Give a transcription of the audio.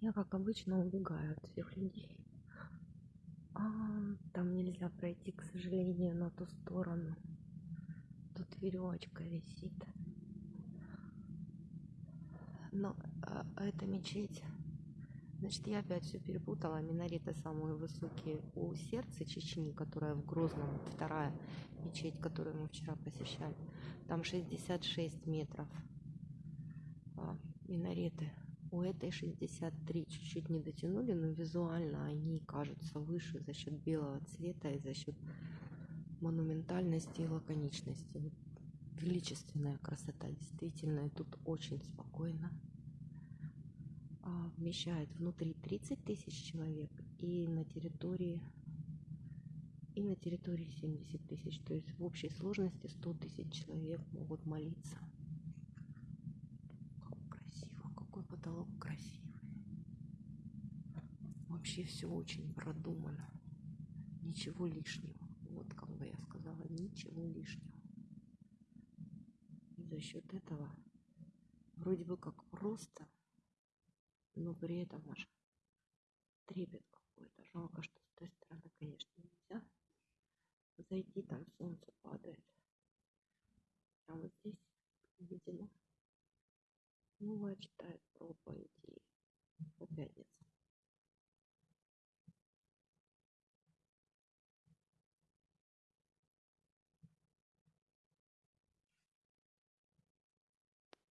Я, как обычно, убегаю от всех людей. А, там нельзя пройти, к сожалению, на ту сторону. Тут веревочка висит. Но а, это мечеть. Значит, я опять все перепутала. Минареты самые высокие у сердца Чечни, которая в Грозном, вторая мечеть, которую мы вчера посещали. Там 66 метров а, минареты. У этой 63 чуть-чуть не дотянули, но визуально они кажутся выше за счет белого цвета и за счет монументальности и лаконичности. Величественная красота, действительно, и тут очень спокойно. А, вмещает внутри 30 тысяч человек и на территории и на территории 70 тысяч. То есть в общей сложности 100 тысяч человек могут молиться. Потолок красивый. Вообще все очень продумано. Ничего лишнего. Вот как бы я сказала, ничего лишнего. И за счет этого вроде бы как просто, но при этом аж трепет какой-то. Жалко, что с той стороны, конечно, нельзя зайти, там солнце падает. А вот здесь, видимо, ну, проповеди по пятницам.